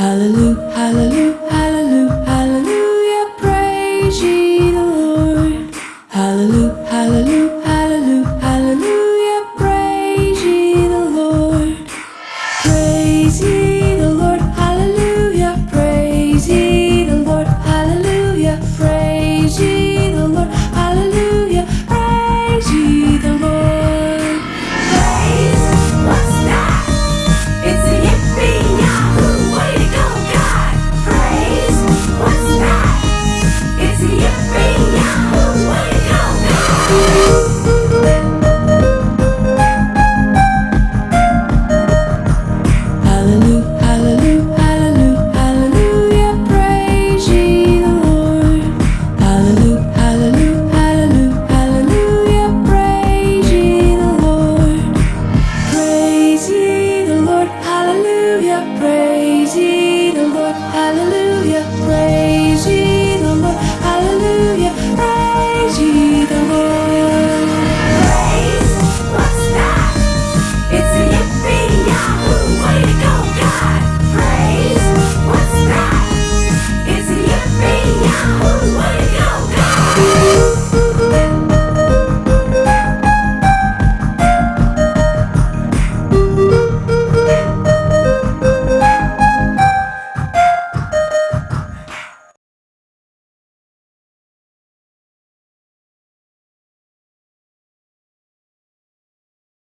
Hallelujah, hallelujah, hallelujah, hallelujah, praise ye the Lord. Hallelujah, hallelujah.